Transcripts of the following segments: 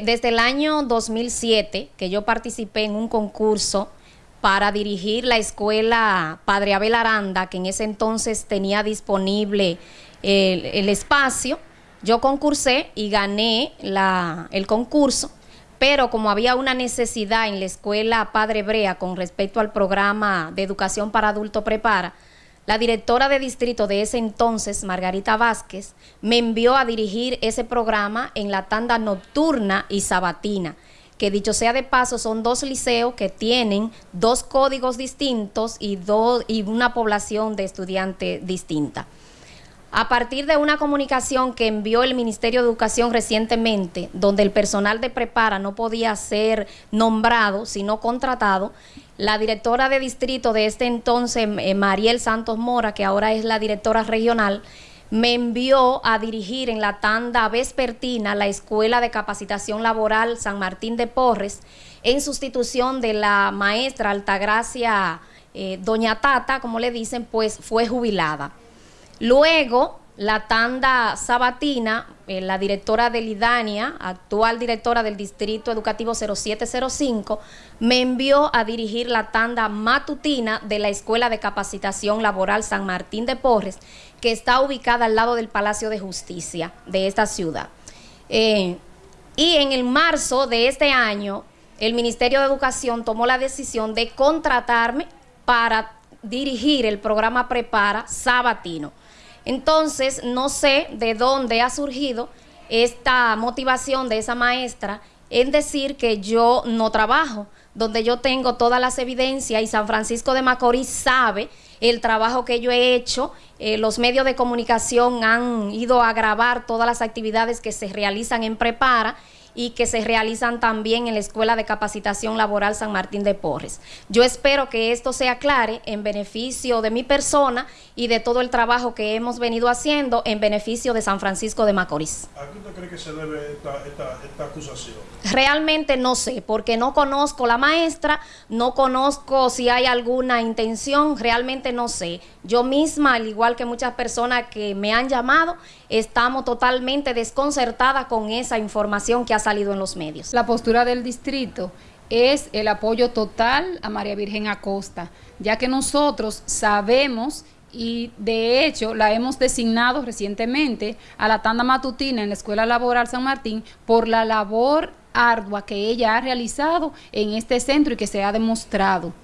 Desde el año 2007 que yo participé en un concurso para dirigir la escuela Padre Abel Aranda, que en ese entonces tenía disponible el, espacio, yo concursé y gané la, el concurso, pero como había una necesidad en la escuela Padre Brea con respecto al programa de educación para adulto prepara, la directora de distrito de ese entonces, Margarita Vázquez, me envió a dirigir ese programa en la tanda nocturna y sabatina, que dicho sea de paso son dos liceos que tienen dos códigos distintos y, y una población de estudiantes distinta. A partir de una comunicación que envió el Ministerio de Educación recientemente, donde el personal de prepara no podía ser nombrado, sino contratado, la directora de distrito de este entonces, eh, Mariel Santos Mora, que ahora es la directora regional, me envió a dirigir en la tanda vespertina la Escuela de Capacitación Laboral San Martín de Porres, en sustitución de la maestra Altagracia eh, Doña Tata, como le dicen, pues fue jubilada. Luego, la tanda sabatina, eh, la directora de Lidania, actual directora del Distrito Educativo 0705, me envió a dirigir la tanda matutina de la Escuela de Capacitación Laboral San Martín de Porres, que está ubicada al lado del Palacio de Justicia de esta ciudad. Eh, y en el marzo de este año, el Ministerio de Educación tomó la decisión de contratarme para dirigir el programa Prepara Sabatino. Entonces, no sé de dónde ha surgido esta motivación de esa maestra en decir que yo no trabajo, donde yo tengo todas las evidencias y San Francisco de Macorís sabe el trabajo que yo he hecho, eh, los medios de comunicación han ido a grabar todas las actividades que se realizan en Prepara y que se realizan también en la Escuela de Capacitación Laboral San Martín de Porres. Yo espero que esto se aclare en beneficio de mi persona y de todo el trabajo que hemos venido haciendo en beneficio de San Francisco de Macorís. ¿A qué usted cree que se debe esta, acusación? Realmente no sé, porque no conozco la maestra, no conozco si hay alguna intención, realmente no sé. Yo misma, al igual que muchas personas que me han llamado, estamos totalmente desconcertadas con esa información que ha salido en los medios. La postura del distrito es el apoyo total a María Virgen Acosta, ya que nosotros sabemos y de hecho la hemos designado recientemente a la tanda matutina en la Escuela Laboral San Martín por la labor ardua que ella ha realizado en este centro y que se ha demostrado.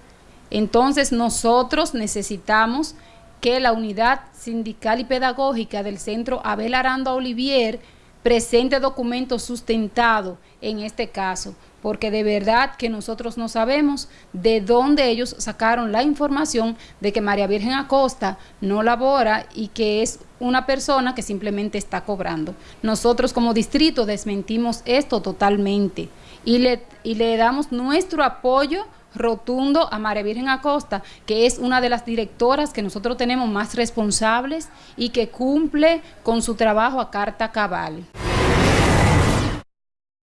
Entonces nosotros necesitamos que la unidad sindical y pedagógica del Centro Abel Aranda Olivier presente documentos sustentados en este caso, porque de verdad que nosotros no sabemos de dónde ellos sacaron la información de que María Virgen Acosta no labora y que es una persona que simplemente está cobrando. Nosotros como distrito desmentimos esto totalmente y le, y le damos nuestro apoyo rotundo a María Virgen Acosta, que es una de las directoras que nosotros tenemos más responsables y que cumple con su trabajo a carta cabal.